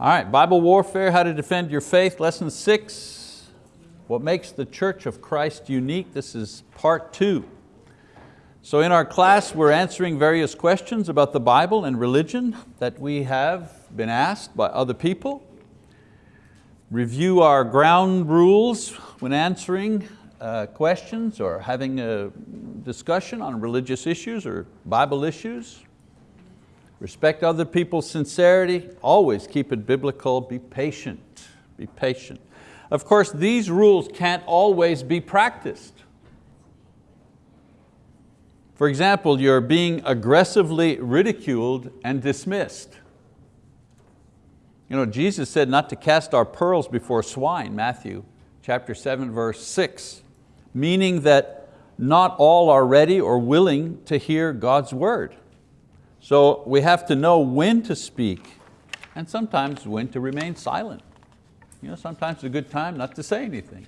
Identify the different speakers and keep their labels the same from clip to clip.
Speaker 1: All right, Bible warfare, how to defend your faith, lesson six. What makes the Church of Christ unique? This is part two. So in our class, we're answering various questions about the Bible and religion that we have been asked by other people. Review our ground rules when answering uh, questions or having a discussion on religious issues or Bible issues. Respect other people's sincerity, always keep it biblical, be patient, be patient. Of course, these rules can't always be practiced. For example, you're being aggressively ridiculed and dismissed. You know, Jesus said not to cast our pearls before swine, Matthew chapter 7, verse 6, meaning that not all are ready or willing to hear God's word. So we have to know when to speak and sometimes when to remain silent. You know, sometimes it's a good time not to say anything.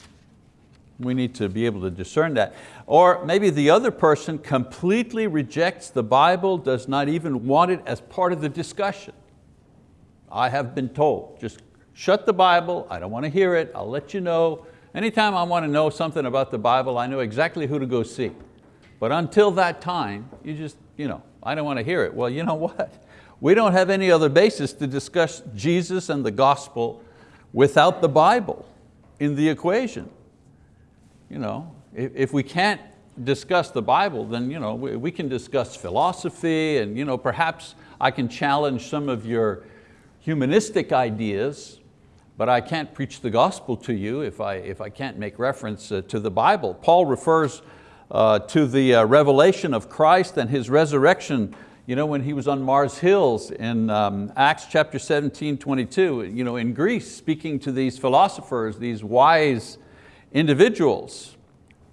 Speaker 1: We need to be able to discern that. Or maybe the other person completely rejects the Bible, does not even want it as part of the discussion. I have been told, just shut the Bible, I don't want to hear it, I'll let you know. Anytime I want to know something about the Bible, I know exactly who to go see. But until that time, you just, you know, I don't want to hear it. Well, you know what? We don't have any other basis to discuss Jesus and the gospel without the Bible in the equation. You know, if, if we can't discuss the Bible, then you know, we, we can discuss philosophy and you know, perhaps I can challenge some of your humanistic ideas, but I can't preach the gospel to you if I, if I can't make reference uh, to the Bible. Paul refers uh, to the uh, revelation of Christ and His resurrection you know, when he was on Mars Hills in um, Acts chapter 17, 22, you know, in Greece, speaking to these philosophers, these wise individuals.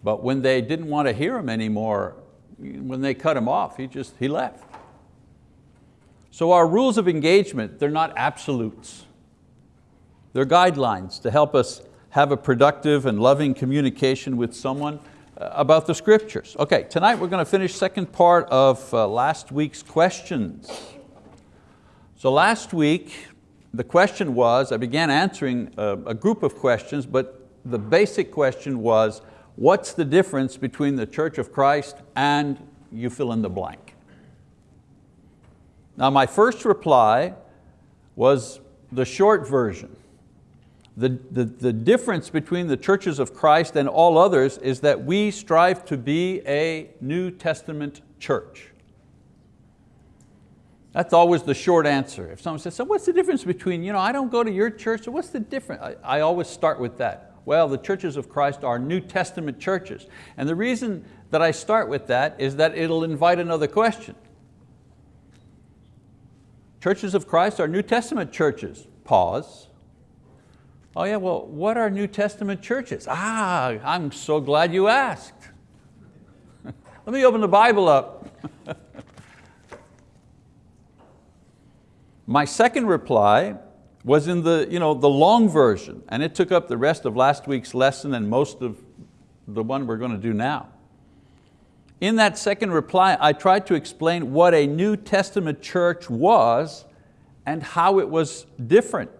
Speaker 1: But when they didn't want to hear him anymore, when they cut him off, he just, he left. So our rules of engagement, they're not absolutes. They're guidelines to help us have a productive and loving communication with someone about the scriptures. Okay, tonight we're going to finish second part of uh, last week's questions. So last week, the question was, I began answering a, a group of questions, but the basic question was, what's the difference between the Church of Christ and you fill in the blank? Now my first reply was the short version. The, the, the difference between the churches of Christ and all others is that we strive to be a New Testament church. That's always the short answer. If someone says, so what's the difference between, you know, I don't go to your church, so what's the difference? I, I always start with that. Well, the churches of Christ are New Testament churches. And the reason that I start with that is that it'll invite another question. Churches of Christ are New Testament churches. Pause. Oh yeah, well, what are New Testament churches? Ah, I'm so glad you asked. Let me open the Bible up. My second reply was in the, you know, the long version, and it took up the rest of last week's lesson and most of the one we're going to do now. In that second reply, I tried to explain what a New Testament church was and how it was different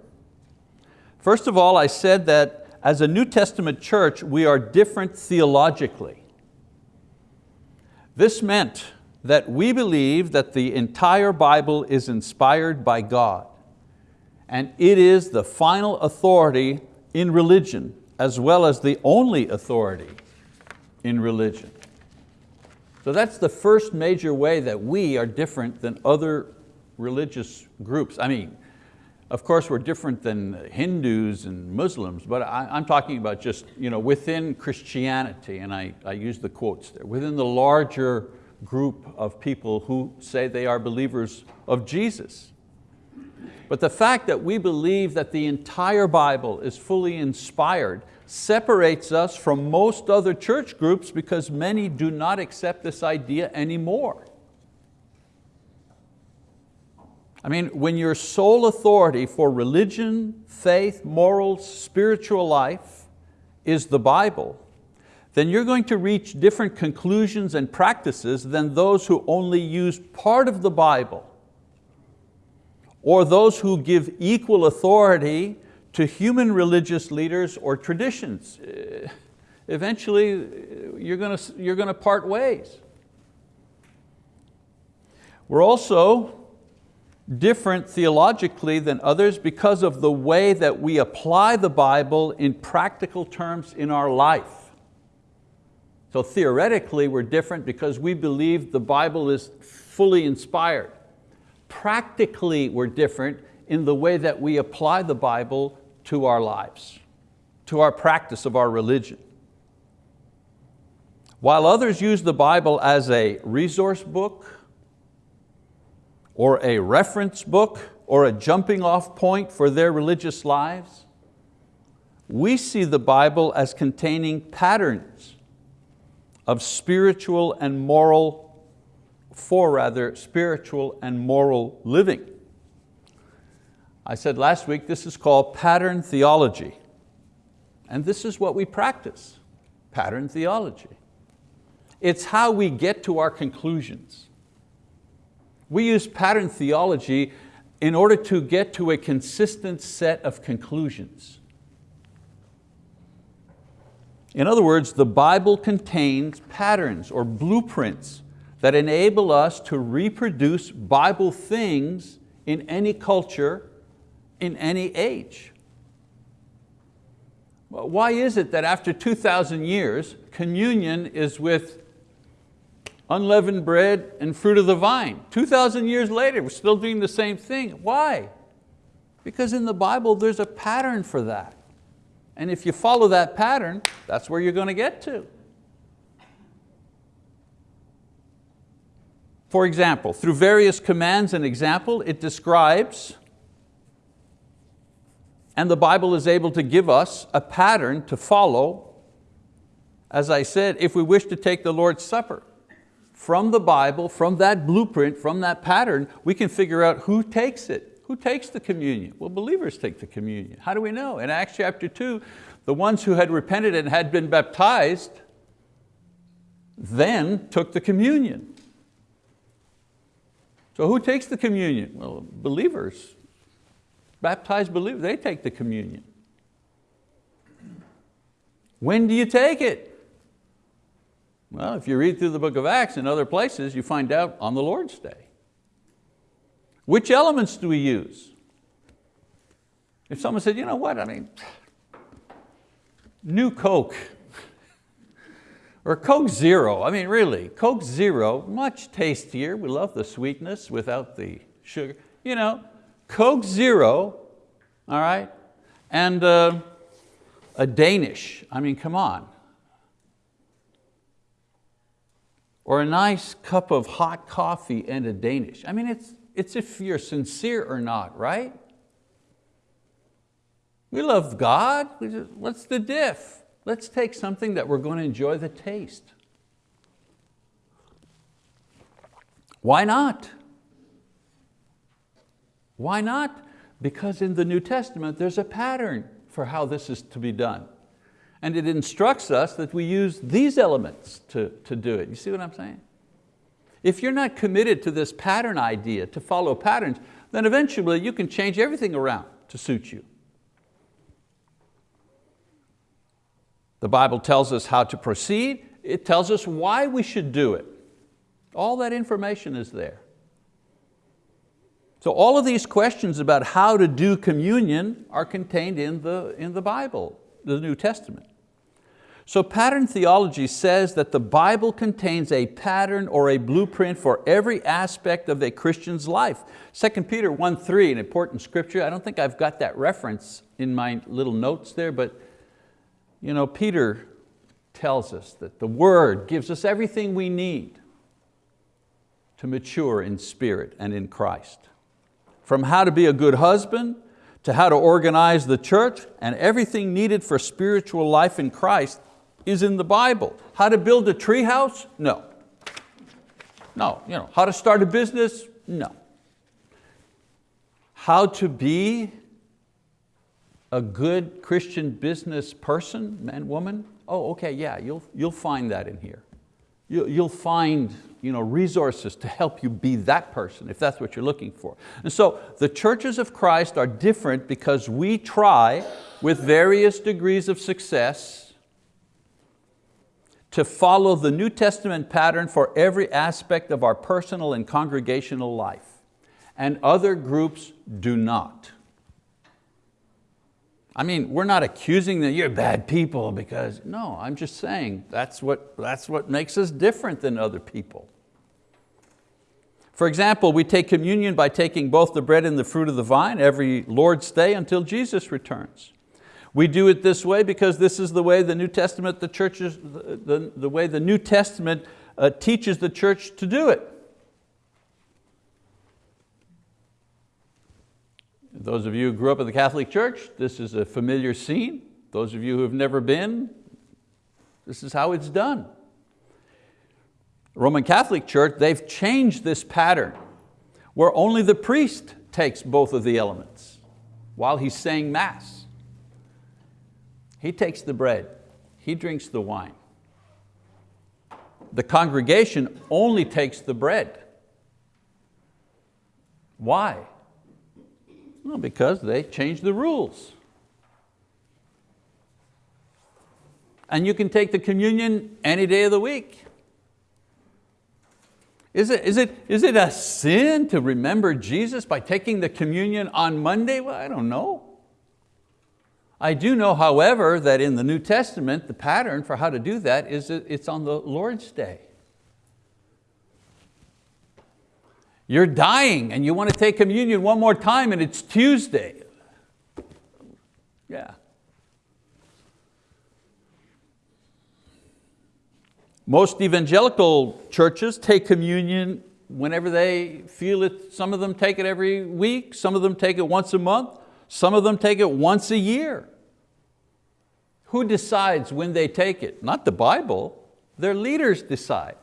Speaker 1: First of all, I said that as a New Testament church, we are different theologically. This meant that we believe that the entire Bible is inspired by God and it is the final authority in religion as well as the only authority in religion. So that's the first major way that we are different than other religious groups. I mean, of course, we're different than Hindus and Muslims, but I, am talking about just you know, within Christianity, and I, I use the quotes there, within the larger group of people who say they are believers of Jesus. But the fact that we believe that the entire Bible is fully inspired separates us from most other church groups because many do not accept this idea anymore. I mean, when your sole authority for religion, faith, morals, spiritual life is the Bible, then you're going to reach different conclusions and practices than those who only use part of the Bible or those who give equal authority to human religious leaders or traditions. Uh, eventually, uh, you're going to, you're going to part ways. We're also different theologically than others because of the way that we apply the Bible in practical terms in our life. So theoretically we're different because we believe the Bible is fully inspired. Practically we're different in the way that we apply the Bible to our lives, to our practice of our religion. While others use the Bible as a resource book, or a reference book or a jumping off point for their religious lives. We see the Bible as containing patterns of spiritual and moral, for rather, spiritual and moral living. I said last week this is called pattern theology. And this is what we practice, pattern theology. It's how we get to our conclusions. We use pattern theology in order to get to a consistent set of conclusions. In other words, the Bible contains patterns or blueprints that enable us to reproduce Bible things in any culture, in any age. Why is it that after 2,000 years, communion is with unleavened bread and fruit of the vine. 2,000 years later, we're still doing the same thing. Why? Because in the Bible, there's a pattern for that. And if you follow that pattern, that's where you're going to get to. For example, through various commands and example, it describes and the Bible is able to give us a pattern to follow, as I said, if we wish to take the Lord's Supper from the Bible, from that blueprint, from that pattern, we can figure out who takes it. Who takes the communion? Well, believers take the communion. How do we know? In Acts chapter two, the ones who had repented and had been baptized then took the communion. So who takes the communion? Well, believers, baptized believers, they take the communion. When do you take it? Well, if you read through the book of Acts and other places, you find out on the Lord's Day. Which elements do we use? If someone said, you know what, I mean, new Coke, or Coke Zero, I mean really, Coke Zero, much tastier, we love the sweetness without the sugar. You know, Coke Zero, all right, and uh, a Danish, I mean, come on. Or a nice cup of hot coffee and a Danish. I mean, it's, it's if you're sincere or not, right? We love God, what's the diff? Let's take something that we're going to enjoy the taste. Why not? Why not? Because in the New Testament there's a pattern for how this is to be done. And it instructs us that we use these elements to, to do it. You see what I'm saying? If you're not committed to this pattern idea, to follow patterns, then eventually you can change everything around to suit you. The Bible tells us how to proceed. It tells us why we should do it. All that information is there. So all of these questions about how to do communion are contained in the, in the Bible, the New Testament. So pattern theology says that the Bible contains a pattern or a blueprint for every aspect of a Christian's life. 2 Peter 1.3, an important scripture, I don't think I've got that reference in my little notes there, but you know, Peter tells us that the word gives us everything we need to mature in spirit and in Christ. From how to be a good husband, to how to organize the church, and everything needed for spiritual life in Christ is in the Bible. How to build a tree house? No. No. You know, how to start a business? No. How to be a good Christian business person, man, woman? Oh, okay, yeah, you'll, you'll find that in here. you'll find you know, resources to help you be that person, if that's what you're looking for. And so the churches of Christ are different because we try, with various degrees of success, to follow the New Testament pattern for every aspect of our personal and congregational life. And other groups do not. I mean, we're not accusing that you're bad people because, no, I'm just saying that's what, that's what makes us different than other people. For example, we take communion by taking both the bread and the fruit of the vine every Lord's Day until Jesus returns. We do it this way because this is the way the New Testament, the churches, the, the, the way the New Testament uh, teaches the church to do it. Those of you who grew up in the Catholic Church, this is a familiar scene. Those of you who have never been, this is how it's done. Roman Catholic Church, they've changed this pattern where only the priest takes both of the elements while he's saying mass. He takes the bread, he drinks the wine. The congregation only takes the bread. Why? Well, because they changed the rules. And you can take the communion any day of the week. Is it, is, it, is it a sin to remember Jesus by taking the communion on Monday? Well, I don't know. I do know, however, that in the New Testament, the pattern for how to do that is it's on the Lord's Day. You're dying and you want to take communion one more time and it's Tuesday. Yeah. Most evangelical churches take communion whenever they feel it. Some of them take it every week, some of them take it once a month, some of them take it once a year. Who decides when they take it? Not the Bible, their leaders decide.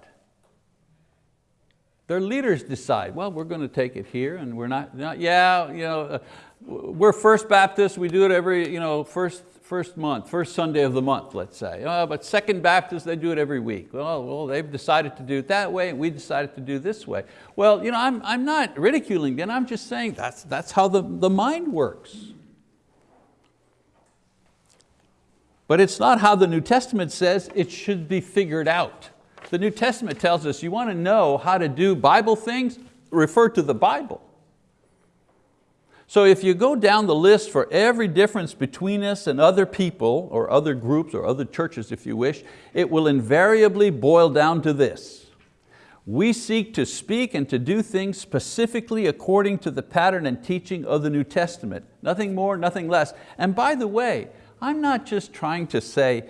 Speaker 1: Their leaders decide, well, we're going to take it here and we're not, not yeah, you know, uh, we're First Baptist, we do it every you know, first, first month, first Sunday of the month, let's say. Uh, but Second Baptist, they do it every week. Well, well, they've decided to do it that way and we decided to do this way. Well, you know, I'm, I'm not ridiculing them, I'm just saying that's, that's how the, the mind works. But it's not how the New Testament says it should be figured out. The New Testament tells us you want to know how to do Bible things, refer to the Bible. So if you go down the list for every difference between us and other people or other groups or other churches if you wish, it will invariably boil down to this. We seek to speak and to do things specifically according to the pattern and teaching of the New Testament. Nothing more, nothing less. And by the way, I'm not just trying to say,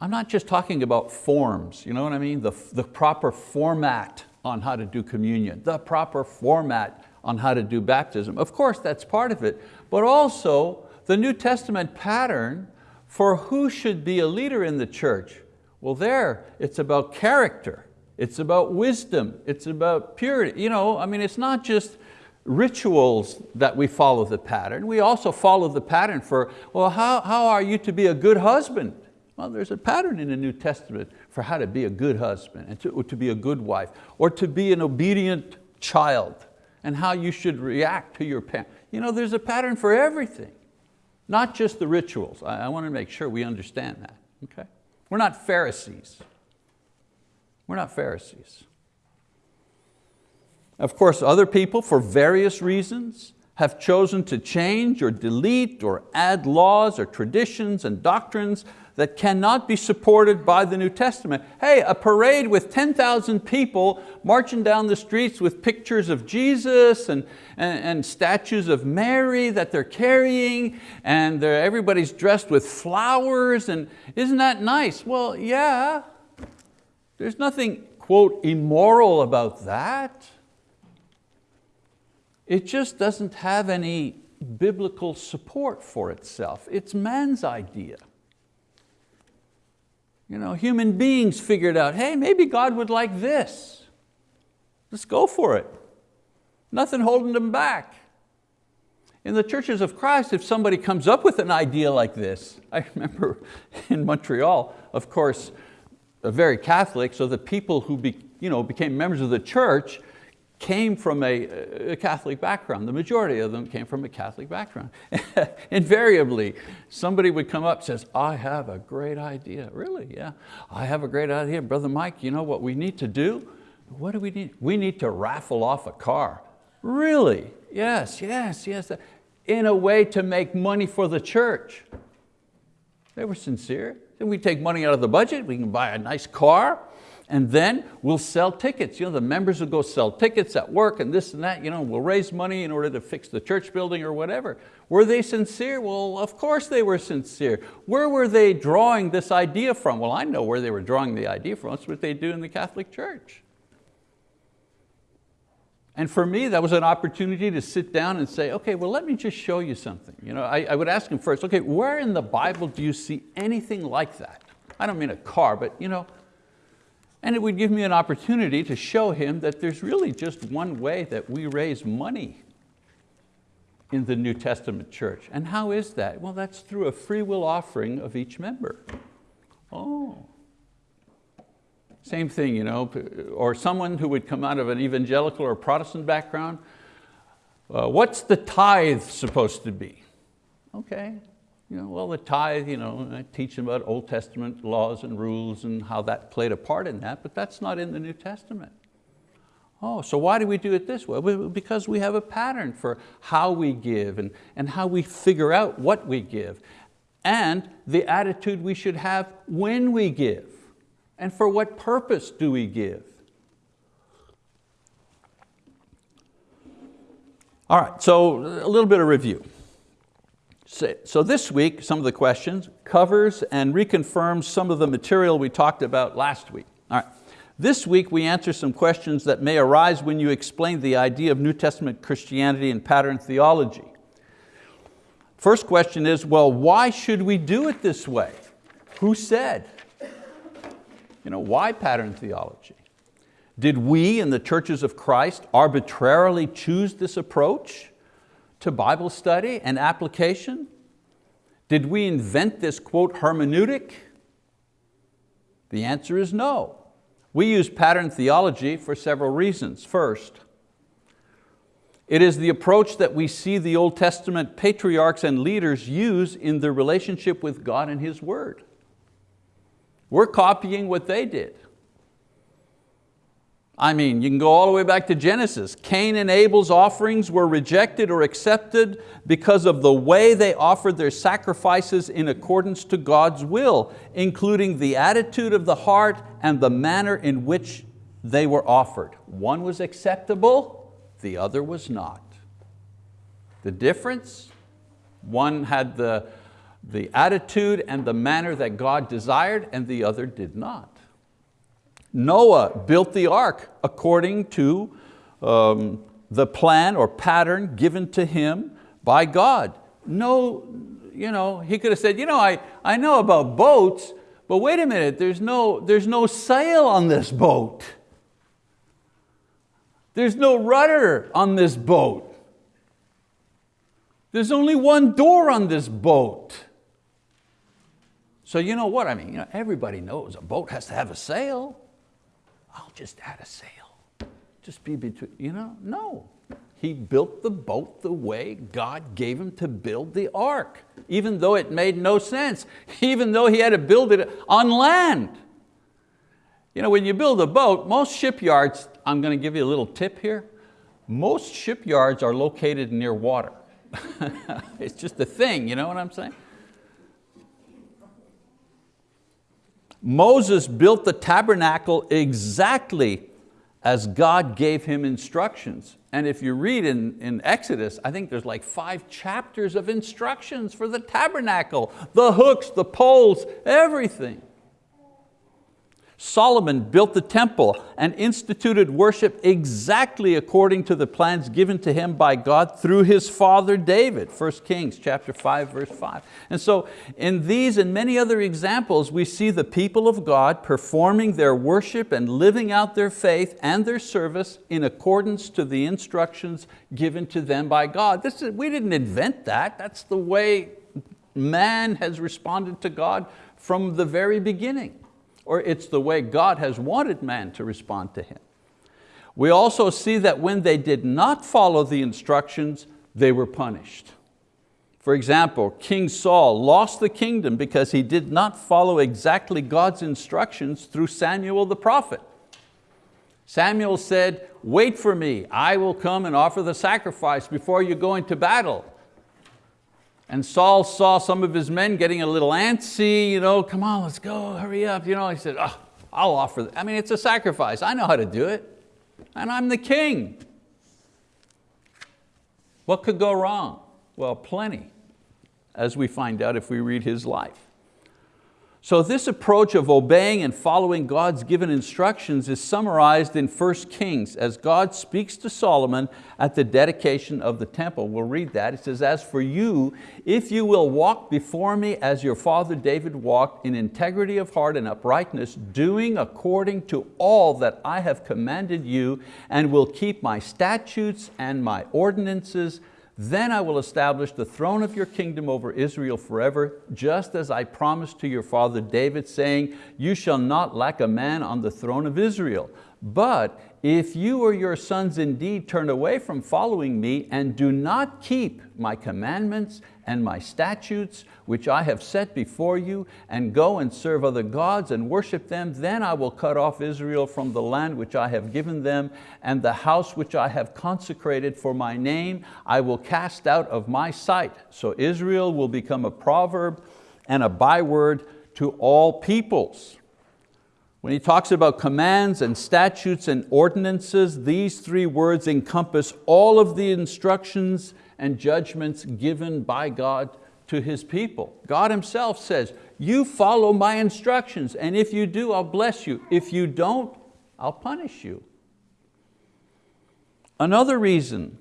Speaker 1: I'm not just talking about forms, you know what I mean? The, the proper format on how to do communion, the proper format on how to do baptism. Of course, that's part of it, but also the New Testament pattern for who should be a leader in the church. Well there, it's about character, it's about wisdom, it's about purity. You know, I mean, it's not just rituals that we follow the pattern, we also follow the pattern for, well, how, how are you to be a good husband? Well, there's a pattern in the New Testament for how to be a good husband and to, to be a good wife or to be an obedient child and how you should react to your parents. You know, there's a pattern for everything, not just the rituals. I, I want to make sure we understand that, okay? We're not Pharisees. We're not Pharisees. Of course, other people, for various reasons, have chosen to change or delete or add laws or traditions and doctrines that cannot be supported by the New Testament. Hey, a parade with 10,000 people marching down the streets with pictures of Jesus and, and, and statues of Mary that they're carrying and they're, everybody's dressed with flowers and isn't that nice? Well, yeah, there's nothing, quote, immoral about that. It just doesn't have any biblical support for itself. It's man's idea. You know, human beings figured out, hey, maybe God would like this. Let's go for it. Nothing holding them back. In the churches of Christ, if somebody comes up with an idea like this, I remember in Montreal, of course, very Catholic, so the people who be, you know, became members of the church came from a, a, Catholic background. The majority of them came from a Catholic background. Invariably, somebody would come up and says, I have a great idea. Really, yeah, I have a great idea. Brother Mike, you know what we need to do? What do we need? We need to raffle off a car. Really? Yes, yes, yes. In a way to make money for the church. They were sincere. Then we take money out of the budget, we can buy a nice car, and then we'll sell tickets. You know, the members will go sell tickets at work and this and that. You know, we'll raise money in order to fix the church building or whatever. Were they sincere? Well, of course they were sincere. Where were they drawing this idea from? Well, I know where they were drawing the idea from. That's what they do in the Catholic Church. And for me, that was an opportunity to sit down and say, okay, well, let me just show you something. You know, I, I would ask him first, okay, where in the Bible do you see anything like that? I don't mean a car, but you know, and it would give me an opportunity to show him that there's really just one way that we raise money in the New Testament church. And how is that? Well, that's through a free will offering of each member. Oh. Same thing, you know, or someone who would come out of an evangelical or Protestant background, uh, what's the tithe supposed to be? Okay, you know, well, the tithe, you know, I teach them about Old Testament laws and rules and how that played a part in that, but that's not in the New Testament. Oh, so why do we do it this way? Because we have a pattern for how we give and, and how we figure out what we give and the attitude we should have when we give and for what purpose do we give. All right, so a little bit of review. So this week, some of the questions covers and reconfirms some of the material we talked about last week. All right. This week we answer some questions that may arise when you explain the idea of New Testament Christianity and pattern theology. First question is, well, why should we do it this way? Who said? You know, why pattern theology? Did we in the churches of Christ arbitrarily choose this approach? To Bible study and application? Did we invent this quote hermeneutic? The answer is no. We use pattern theology for several reasons. First, it is the approach that we see the Old Testament patriarchs and leaders use in their relationship with God and His word. We're copying what they did. I mean, you can go all the way back to Genesis. Cain and Abel's offerings were rejected or accepted because of the way they offered their sacrifices in accordance to God's will, including the attitude of the heart and the manner in which they were offered. One was acceptable, the other was not. The difference, one had the, the attitude and the manner that God desired and the other did not. Noah built the ark according to um, the plan or pattern given to him by God. No, you know, he could have said, you know, I, I know about boats, but wait a minute, there's no, there's no sail on this boat. There's no rudder on this boat. There's only one door on this boat. So you know what I mean? You know, everybody knows a boat has to have a sail. I'll just add a sail. Just be between, you know, no. He built the boat the way God gave him to build the ark, even though it made no sense, even though he had to build it on land. You know, when you build a boat, most shipyards, I'm going to give you a little tip here, most shipyards are located near water. it's just a thing, you know what I'm saying? Moses built the tabernacle exactly as God gave him instructions. And if you read in, in Exodus, I think there's like five chapters of instructions for the tabernacle, the hooks, the poles, everything. Solomon built the temple and instituted worship exactly according to the plans given to him by God through his father David, 1 Kings chapter 5, verse 5. And so in these and many other examples, we see the people of God performing their worship and living out their faith and their service in accordance to the instructions given to them by God. This is, we didn't invent that, that's the way man has responded to God from the very beginning. Or it's the way God has wanted man to respond to Him. We also see that when they did not follow the instructions, they were punished. For example, King Saul lost the kingdom because he did not follow exactly God's instructions through Samuel the prophet. Samuel said, wait for me, I will come and offer the sacrifice before you go into battle. And Saul saw some of his men getting a little antsy, you know, come on, let's go, hurry up. You know, he said, oh, I'll offer, I mean, it's a sacrifice. I know how to do it. And I'm the king. What could go wrong? Well, plenty, as we find out if we read his life. So this approach of obeying and following God's given instructions is summarized in 1 Kings as God speaks to Solomon at the dedication of the temple. We'll read that. It says, as for you, if you will walk before me as your father David walked in integrity of heart and uprightness, doing according to all that I have commanded you and will keep my statutes and my ordinances, then I will establish the throne of your kingdom over Israel forever, just as I promised to your father David, saying, you shall not lack a man on the throne of Israel. But if you or your sons indeed turn away from following me and do not keep my commandments and my statutes, which I have set before you, and go and serve other gods and worship them, then I will cut off Israel from the land which I have given them, and the house which I have consecrated for my name, I will cast out of my sight. So Israel will become a proverb and a byword to all peoples. When he talks about commands and statutes and ordinances, these three words encompass all of the instructions and judgments given by God to His people. God Himself says, you follow my instructions, and if you do, I'll bless you. If you don't, I'll punish you. Another reason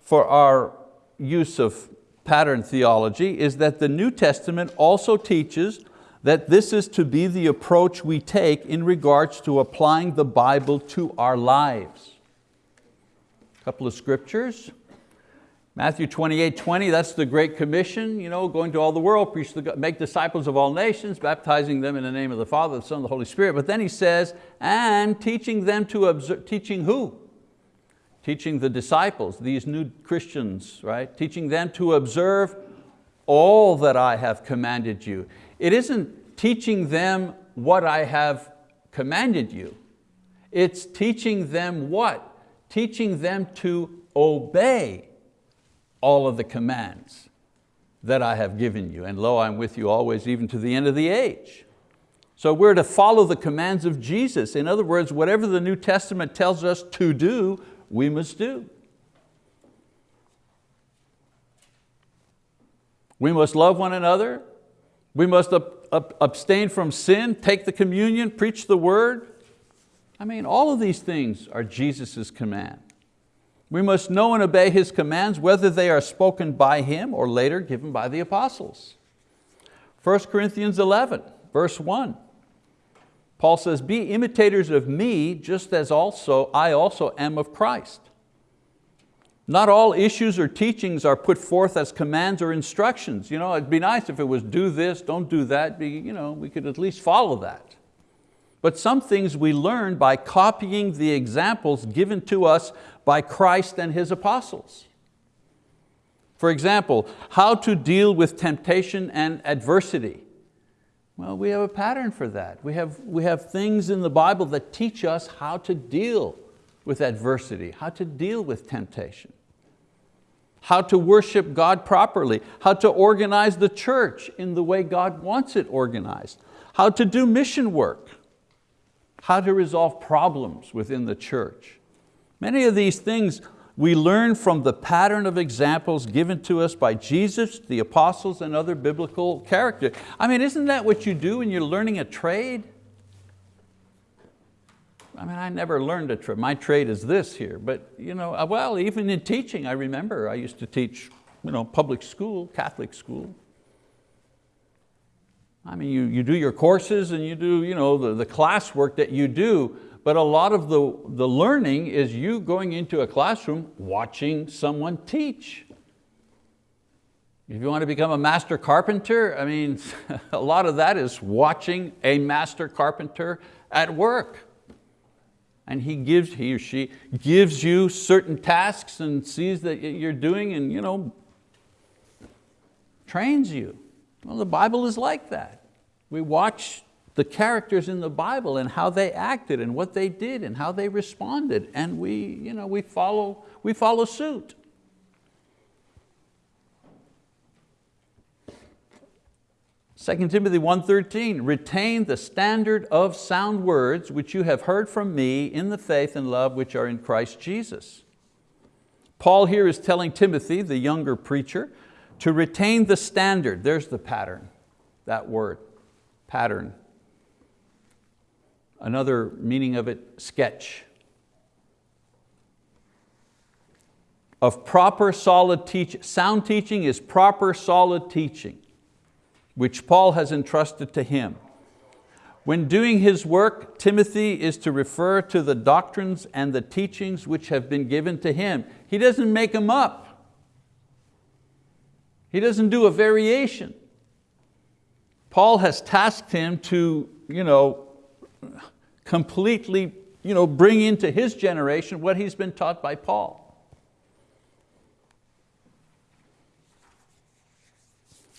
Speaker 1: for our use of pattern theology is that the New Testament also teaches that this is to be the approach we take in regards to applying the Bible to our lives. A couple of scriptures. Matthew 28, 20, that's the Great Commission, you know, going to all the world, preach the, make disciples of all nations, baptizing them in the name of the Father, the Son, and the Holy Spirit. But then he says, and teaching them to observe, teaching who? Teaching the disciples, these new Christians, right? Teaching them to observe all that I have commanded you. It isn't teaching them what I have commanded you. It's teaching them what? Teaching them to obey all of the commands that I have given you. And lo, I'm with you always, even to the end of the age. So we're to follow the commands of Jesus. In other words, whatever the New Testament tells us to do, we must do. We must love one another, we must abstain from sin, take the communion, preach the word. I mean, all of these things are Jesus' command. We must know and obey His commands, whether they are spoken by Him or later given by the apostles. 1 Corinthians 11, verse 1. Paul says, be imitators of me, just as also I also am of Christ. Not all issues or teachings are put forth as commands or instructions. You know, it'd be nice if it was do this, don't do that. Be, you know, we could at least follow that. But some things we learn by copying the examples given to us by Christ and His apostles. For example, how to deal with temptation and adversity. Well, we have a pattern for that. We have, we have things in the Bible that teach us how to deal with adversity, how to deal with temptation how to worship God properly, how to organize the church in the way God wants it organized, how to do mission work, how to resolve problems within the church. Many of these things we learn from the pattern of examples given to us by Jesus, the apostles, and other biblical characters. I mean, isn't that what you do when you're learning a trade? I mean, I never learned a trade. My trade is this here, but you know, uh, well, even in teaching, I remember I used to teach you know, public school, Catholic school. I mean, you, you do your courses and you do you know, the, the classwork that you do, but a lot of the, the learning is you going into a classroom watching someone teach. If you want to become a master carpenter, I mean, a lot of that is watching a master carpenter at work. And he gives, he or she gives you certain tasks and sees that you're doing and you know, trains you. Well, the Bible is like that. We watch the characters in the Bible and how they acted and what they did and how they responded and we, you know, we, follow, we follow suit. 2 Timothy 1.13, retain the standard of sound words which you have heard from me in the faith and love which are in Christ Jesus. Paul here is telling Timothy, the younger preacher, to retain the standard. There's the pattern, that word, pattern. Another meaning of it, sketch. Of proper solid teaching. Sound teaching is proper solid teaching which Paul has entrusted to him. When doing his work, Timothy is to refer to the doctrines and the teachings which have been given to him. He doesn't make them up. He doesn't do a variation. Paul has tasked him to you know, completely you know, bring into his generation what he's been taught by Paul.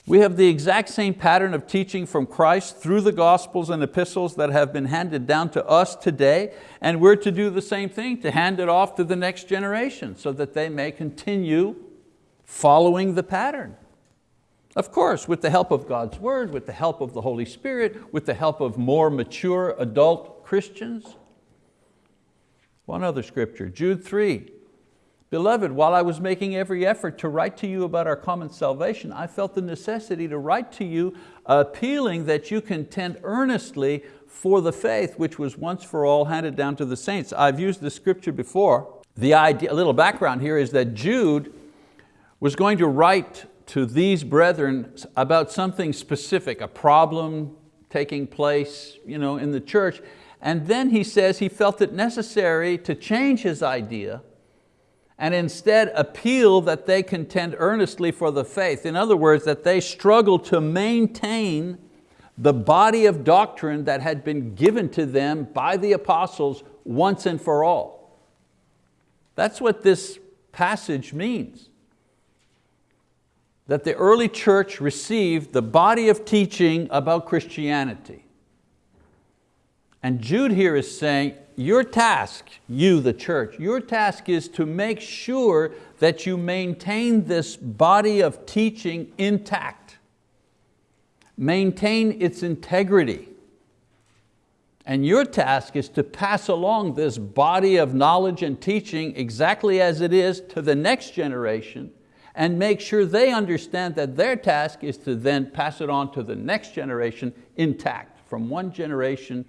Speaker 1: We have the exact same pattern of teaching from Christ through the Gospels and epistles that have been handed down to us today, and we're to do the same thing, to hand it off to the next generation so that they may continue following the pattern. Of course, with the help of God's word, with the help of the Holy Spirit, with the help of more mature adult Christians. One other scripture, Jude 3, Beloved, while I was making every effort to write to you about our common salvation, I felt the necessity to write to you appealing that you contend earnestly for the faith which was once for all handed down to the saints. I've used this scripture before. The idea, a little background here is that Jude was going to write to these brethren about something specific, a problem taking place you know, in the church. And then he says he felt it necessary to change his idea and instead appeal that they contend earnestly for the faith. In other words, that they struggle to maintain the body of doctrine that had been given to them by the apostles once and for all. That's what this passage means. That the early church received the body of teaching about Christianity. And Jude here is saying, your task, you the church, your task is to make sure that you maintain this body of teaching intact. Maintain its integrity. And your task is to pass along this body of knowledge and teaching exactly as it is to the next generation and make sure they understand that their task is to then pass it on to the next generation intact, from one generation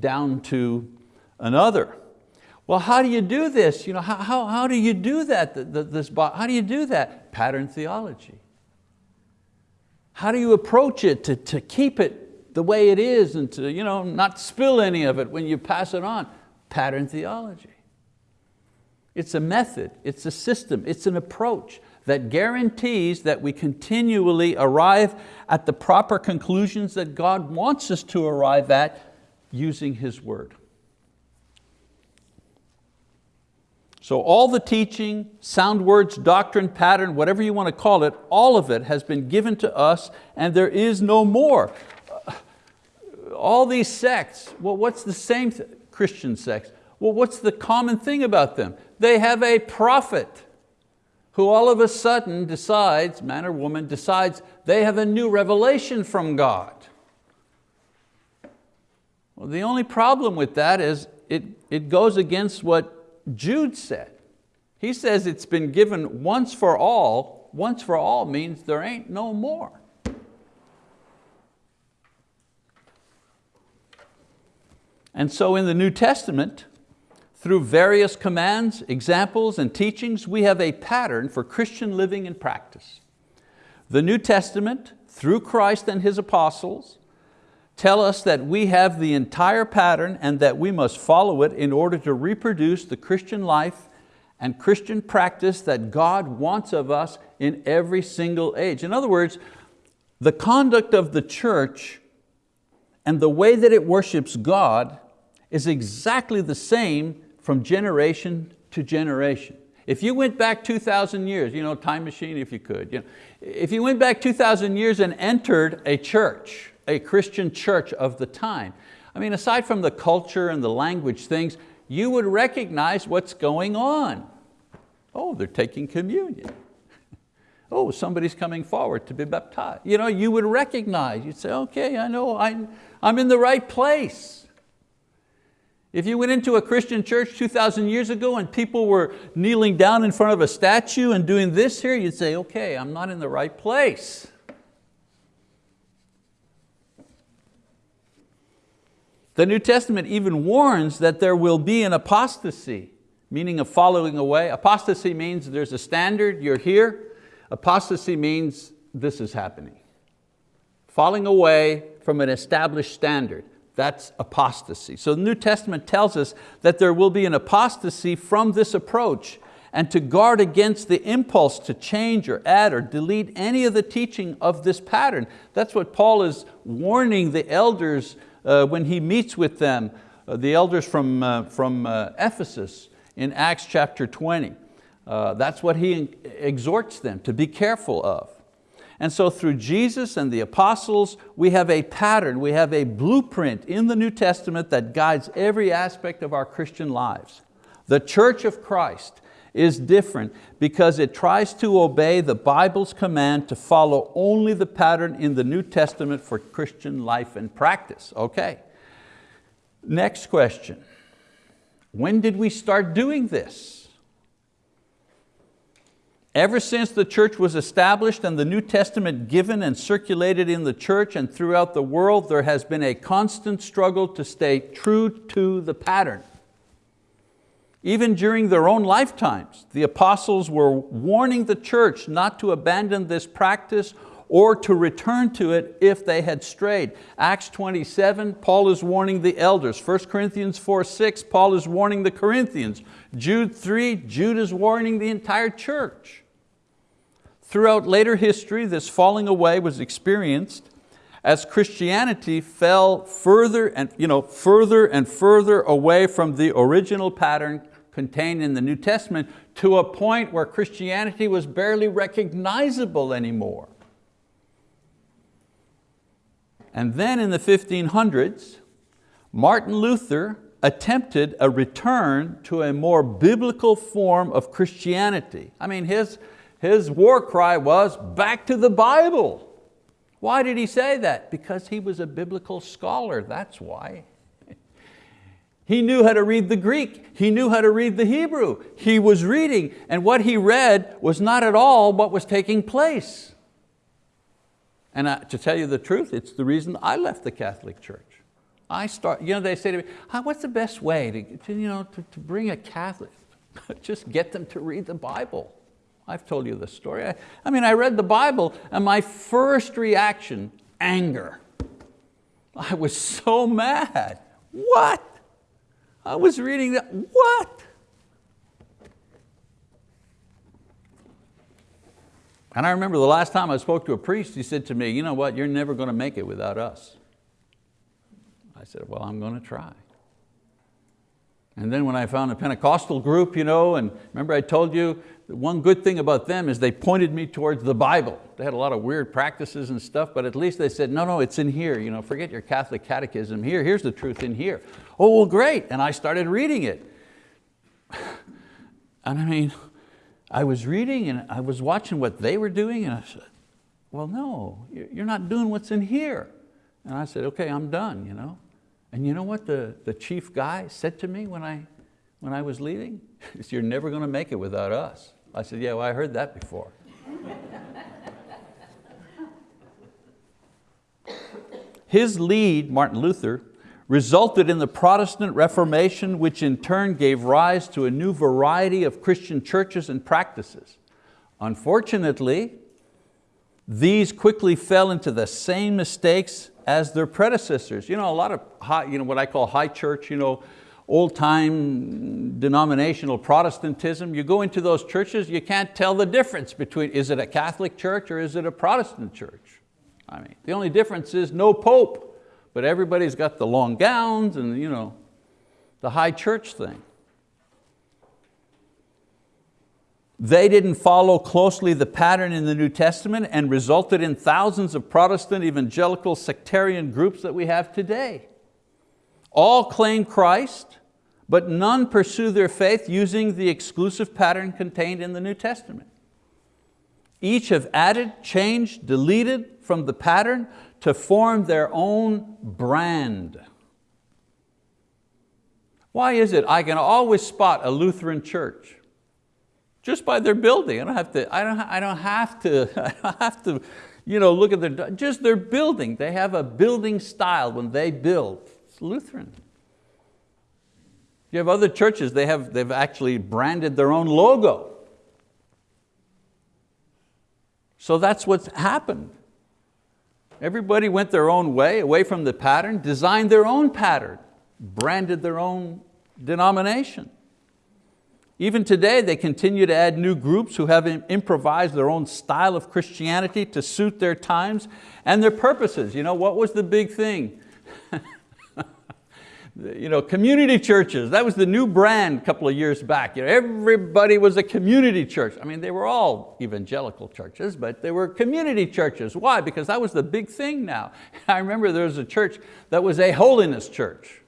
Speaker 1: down to another. Well, how do you do this? You know, how, how, how do you do that? The, the, this, how do you do that? Pattern theology. How do you approach it to, to keep it the way it is and to you know, not spill any of it when you pass it on? Pattern theology. It's a method, it's a system, it's an approach that guarantees that we continually arrive at the proper conclusions that God wants us to arrive at using His word. So all the teaching, sound words, doctrine, pattern, whatever you want to call it, all of it has been given to us and there is no more. All these sects, well what's the same Christian sects? Well what's the common thing about them? They have a prophet who all of a sudden decides, man or woman, decides they have a new revelation from God. Well, the only problem with that is it, it goes against what Jude said. He says it's been given once for all. Once for all means there ain't no more. And so in the New Testament, through various commands, examples, and teachings, we have a pattern for Christian living and practice. The New Testament, through Christ and His apostles, tell us that we have the entire pattern and that we must follow it in order to reproduce the Christian life and Christian practice that God wants of us in every single age. In other words, the conduct of the church and the way that it worships God is exactly the same from generation to generation. If you went back 2,000 years, you know, time machine if you could, you know, if you went back 2,000 years and entered a church, a Christian church of the time, I mean, aside from the culture and the language things, you would recognize what's going on. Oh, they're taking communion. Oh, somebody's coming forward to be baptized. You know, you would recognize, you'd say, okay, I know, I'm, I'm in the right place. If you went into a Christian church 2,000 years ago and people were kneeling down in front of a statue and doing this here, you'd say, okay, I'm not in the right place. The New Testament even warns that there will be an apostasy, meaning a following away. Apostasy means there's a standard, you're here. Apostasy means this is happening. Falling away from an established standard, that's apostasy. So the New Testament tells us that there will be an apostasy from this approach and to guard against the impulse to change or add or delete any of the teaching of this pattern. That's what Paul is warning the elders uh, when he meets with them, uh, the elders from, uh, from uh, Ephesus in Acts chapter 20. Uh, that's what he exhorts them to be careful of. And so through Jesus and the apostles, we have a pattern, we have a blueprint in the New Testament that guides every aspect of our Christian lives. The church of Christ is different because it tries to obey the Bible's command to follow only the pattern in the New Testament for Christian life and practice. Okay, next question. When did we start doing this? Ever since the church was established and the New Testament given and circulated in the church and throughout the world, there has been a constant struggle to stay true to the pattern. Even during their own lifetimes, the apostles were warning the church not to abandon this practice or to return to it if they had strayed. Acts 27, Paul is warning the elders. 1 Corinthians 4, 6, Paul is warning the Corinthians. Jude 3, Jude is warning the entire church. Throughout later history, this falling away was experienced as Christianity fell further and, you know, further and further away from the original pattern contained in the New Testament to a point where Christianity was barely recognizable anymore. And then in the 1500s, Martin Luther attempted a return to a more biblical form of Christianity. I mean, his, his war cry was, back to the Bible. Why did he say that? Because he was a biblical scholar, that's why. He knew how to read the Greek. He knew how to read the Hebrew. He was reading, and what he read was not at all what was taking place. And uh, to tell you the truth, it's the reason I left the Catholic Church. I start, you know, they say to me, what's the best way to, to, you know, to, to bring a Catholic? Just get them to read the Bible. I've told you the story. I, I mean, I read the Bible and my first reaction, anger. I was so mad. What? I was reading that, what? And I remember the last time I spoke to a priest, he said to me, you know what, you're never going to make it without us. I said, well, I'm going to try. And then when I found a Pentecostal group, you know, and remember I told you, one good thing about them is they pointed me towards the Bible. They had a lot of weird practices and stuff, but at least they said, no, no, it's in here. You know, forget your Catholic catechism here. Here's the truth in here. Oh, well, great. And I started reading it. And I mean, I was reading and I was watching what they were doing and I said, well, no, you're not doing what's in here. And I said, okay, I'm done. You know? And you know what the, the chief guy said to me when I, when I was leaving? You're never going to make it without us. I said, yeah, well, I heard that before. His lead, Martin Luther, resulted in the Protestant Reformation, which in turn gave rise to a new variety of Christian churches and practices. Unfortunately, these quickly fell into the same mistakes as their predecessors. You know, a lot of high, you know, what I call high church, you know, old time denominational Protestantism, you go into those churches, you can't tell the difference between, is it a Catholic church or is it a Protestant church? I mean, the only difference is no pope, but everybody's got the long gowns and you know, the high church thing. They didn't follow closely the pattern in the New Testament and resulted in thousands of Protestant evangelical sectarian groups that we have today. All claim Christ, but none pursue their faith using the exclusive pattern contained in the New Testament. Each have added, changed, deleted from the pattern to form their own brand. Why is it I can always spot a Lutheran church? Just by their building. I don't have to, I don't, I don't have to, I don't have to you know, look at their, just their building. They have a building style when they build. It's Lutheran. You have other churches, they have, they've actually branded their own logo. So that's what's happened. Everybody went their own way, away from the pattern, designed their own pattern, branded their own denomination. Even today, they continue to add new groups who have improvised their own style of Christianity to suit their times and their purposes. You know, what was the big thing? You know, community churches, that was the new brand a couple of years back. You know, everybody was a community church. I mean, they were all evangelical churches, but they were community churches. Why? Because that was the big thing now. I remember there was a church that was a holiness church.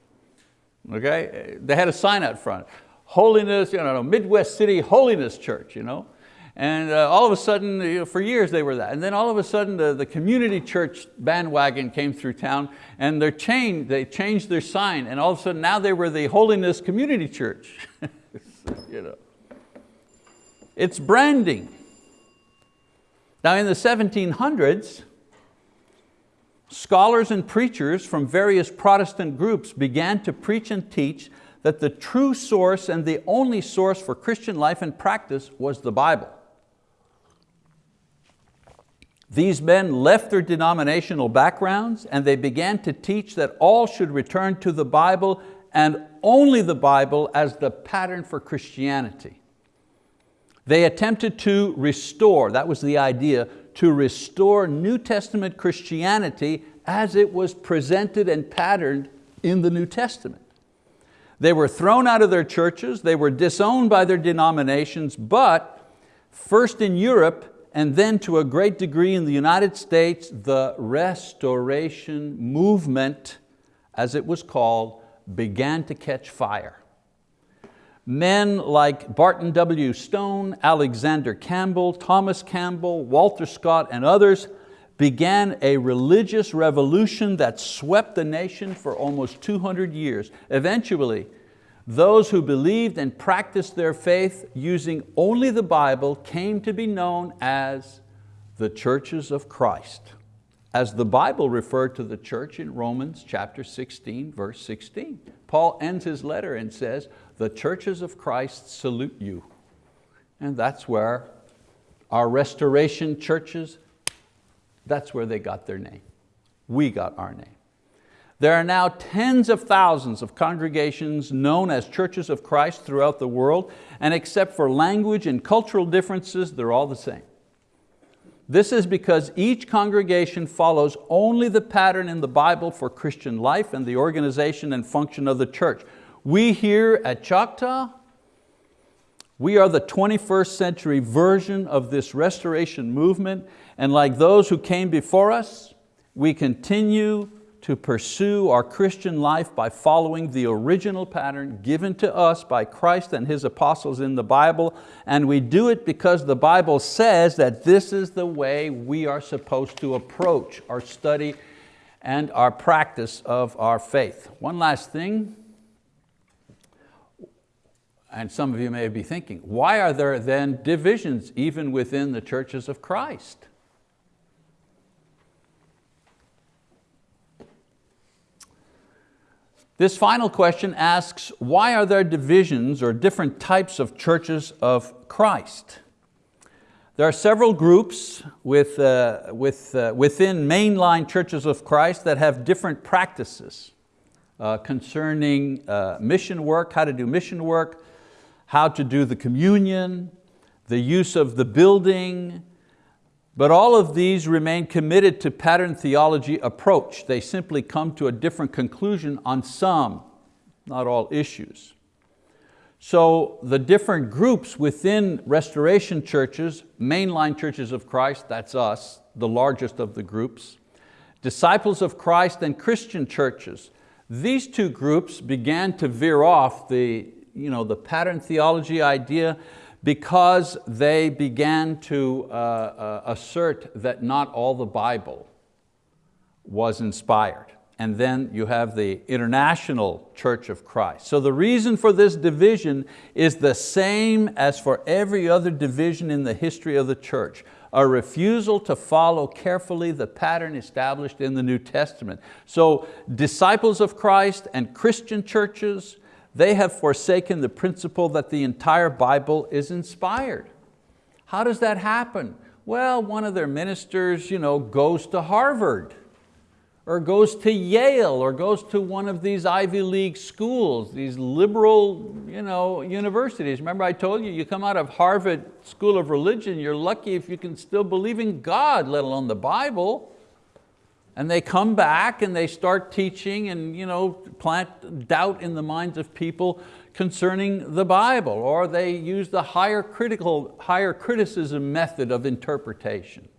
Speaker 1: Okay? They had a sign out front. Holiness, you know, Midwest City Holiness Church. You know? And uh, all of a sudden, you know, for years they were that. And then all of a sudden the, the community church bandwagon came through town and their chain, they changed their sign and all of a sudden now they were the Holiness Community Church. you know. It's branding. Now in the 1700s, scholars and preachers from various Protestant groups began to preach and teach that the true source and the only source for Christian life and practice was the Bible. These men left their denominational backgrounds and they began to teach that all should return to the Bible and only the Bible as the pattern for Christianity. They attempted to restore, that was the idea, to restore New Testament Christianity as it was presented and patterned in the New Testament. They were thrown out of their churches, they were disowned by their denominations, but first in Europe, and then to a great degree in the United States, the restoration movement, as it was called, began to catch fire. Men like Barton W. Stone, Alexander Campbell, Thomas Campbell, Walter Scott, and others began a religious revolution that swept the nation for almost 200 years. Eventually, those who believed and practiced their faith using only the Bible came to be known as the churches of Christ, as the Bible referred to the church in Romans chapter 16, verse 16. Paul ends his letter and says, the churches of Christ salute you. And that's where our restoration churches, that's where they got their name. We got our name. There are now tens of thousands of congregations known as churches of Christ throughout the world, and except for language and cultural differences, they're all the same. This is because each congregation follows only the pattern in the Bible for Christian life and the organization and function of the church. We here at Choctaw, we are the 21st century version of this restoration movement, and like those who came before us, we continue to pursue our Christian life by following the original pattern given to us by Christ and His apostles in the Bible, and we do it because the Bible says that this is the way we are supposed to approach our study and our practice of our faith. One last thing, and some of you may be thinking, why are there then divisions even within the churches of Christ? This final question asks, why are there divisions or different types of churches of Christ? There are several groups with, uh, with, uh, within mainline churches of Christ that have different practices. uh, concerning uh, mission work, how to do mission work, how to do the communion, the use of the building, but all of these remain committed to pattern theology approach. They simply come to a different conclusion on some, not all issues. So the different groups within restoration churches, mainline churches of Christ, that's us, the largest of the groups, disciples of Christ and Christian churches, these two groups began to veer off the, you know, the pattern theology idea because they began to uh, uh, assert that not all the Bible was inspired. And then you have the International Church of Christ. So the reason for this division is the same as for every other division in the history of the church a refusal to follow carefully the pattern established in the New Testament. So disciples of Christ and Christian churches, they have forsaken the principle that the entire Bible is inspired. How does that happen? Well, one of their ministers you know, goes to Harvard or goes to Yale or goes to one of these Ivy League schools, these liberal you know, universities. Remember I told you, you come out of Harvard School of Religion, you're lucky if you can still believe in God, let alone the Bible. And they come back and they start teaching and you know, plant doubt in the minds of people concerning the Bible, or they use the higher, critical, higher criticism method of interpretation.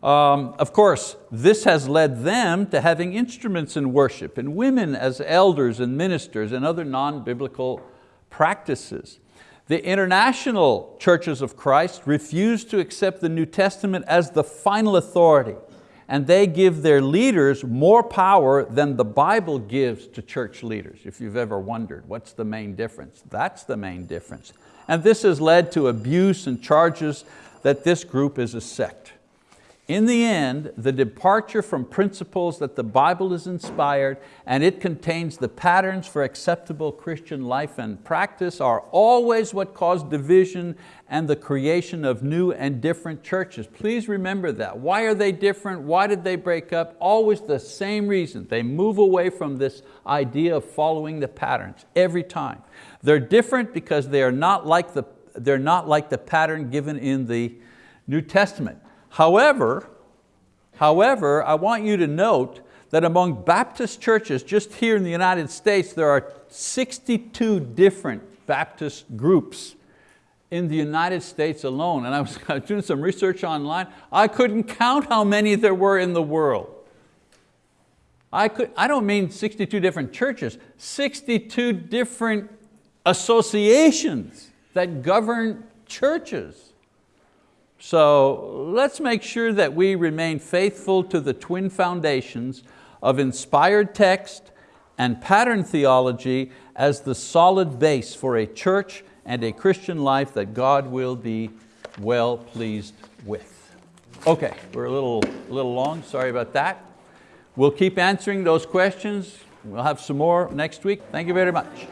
Speaker 1: Um, of course, this has led them to having instruments in worship and women as elders and ministers and other non-biblical practices. The international churches of Christ refuse to accept the New Testament as the final authority and they give their leaders more power than the Bible gives to church leaders. If you've ever wondered, what's the main difference? That's the main difference. And this has led to abuse and charges that this group is a sect. In the end, the departure from principles that the Bible is inspired and it contains the patterns for acceptable Christian life and practice are always what cause division and the creation of new and different churches. Please remember that. Why are they different? Why did they break up? Always the same reason. They move away from this idea of following the patterns every time. They're different because they are not like the, they're not like the pattern given in the New Testament. However, however, I want you to note that among Baptist churches, just here in the United States, there are 62 different Baptist groups in the United States alone. And I was, doing some research online. I couldn't count how many there were in the world. I, could, I don't mean 62 different churches, 62 different associations that govern churches. So let's make sure that we remain faithful to the twin foundations of inspired text and pattern theology as the solid base for a church and a Christian life that God will be well pleased with. Okay, we're a little, a little long, sorry about that. We'll keep answering those questions. We'll have some more next week. Thank you very much.